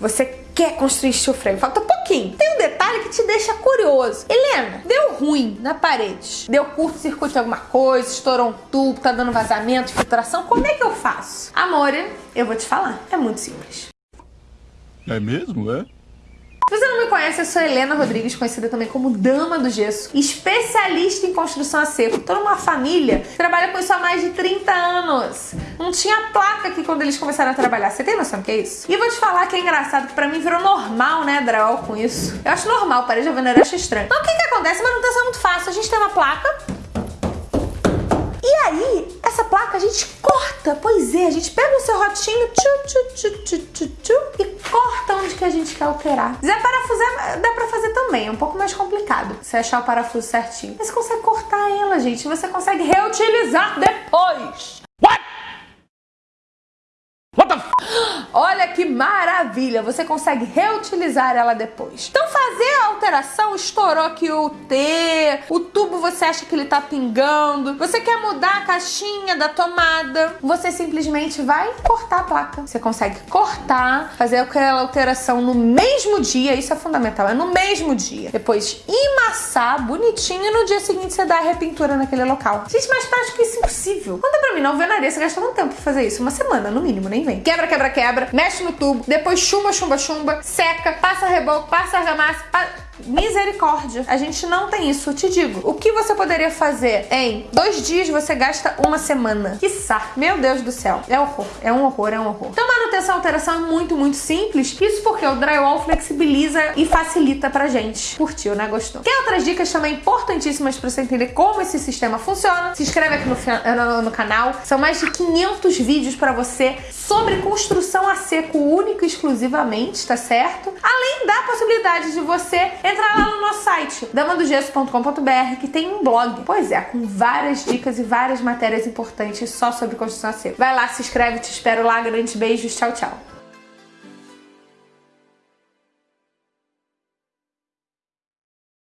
Você quer construir frame, falta pouquinho. Tem um detalhe que te deixa curioso. Helena, deu ruim na parede. Deu curto-circuito em alguma coisa, estourou um tubo, tá dando vazamento, filtração. Como é que eu faço? Amor, eu vou te falar. É muito simples. É mesmo, é? Se você não me conhece, eu sou Helena Rodrigues, conhecida também como Dama do Gesso, especialista em construção a seco. Tô numa família trabalha com isso há mais de 30 anos. Não tinha placa aqui quando eles começaram a trabalhar. Você tem noção do que é isso? E vou te falar que é engraçado, que pra mim virou normal, né, drywall com isso. Eu acho normal, parede alvenaria eu acho estranho. Então o que que acontece? Manutenção é muito fácil. A gente tem uma placa, e aí, essa placa a gente corta. Pois é, a gente pega o serrotinho tchu, tchu, tchu, tchu, tchu, tchu, e corta onde que a gente quer alterar. Se parafusar, dá pra fazer também. É um pouco mais complicado você achar o parafuso certinho. Mas você consegue cortar ela, gente. Você consegue reutilizar depois. Olha que maravilha, você consegue reutilizar ela depois. Então fazer a alteração, estourou aqui o T, o tubo você acha que ele tá pingando, você quer mudar a caixinha da tomada, você simplesmente vai cortar a placa. Você consegue cortar, fazer aquela alteração no mesmo dia, isso é fundamental, é no mesmo dia. Depois emassar bonitinho e no dia seguinte você dá a repintura naquele local. Gente, mais prático isso é impossível. Conta pra mim, na alvenaria você gasta quanto tempo pra fazer isso? Uma semana, no mínimo, nem vem. Quebra, quebra, quebra, mexe no tubo, depois chumba, chumba, chumba, seca, passa reboco, passa argamassa. Misericórdia, a gente não tem isso, eu te digo. O que você poderia fazer em dois dias, você gasta uma semana. Quiçá. Meu Deus do céu. É horror, é um horror, é um horror. Então manutenção alteração é muito, muito simples. Isso porque o drywall flexibiliza e facilita pra gente. Curtiu, né? Gostou? Quer outras dicas também importantíssimas pra você entender como esse sistema funciona? Se inscreve aqui no, no, no canal. São mais de 500 vídeos pra você sobre construção a seco único e exclusivamente, tá certo? Além da possibilidade de você entrar lá no nosso site, damadogesso.com.br, que tem um blog. Pois é, com várias dicas e várias matérias importantes só sobre construção a seco. Vai lá, se inscreve, te espero lá. Grandes beijos, tchau, tchau.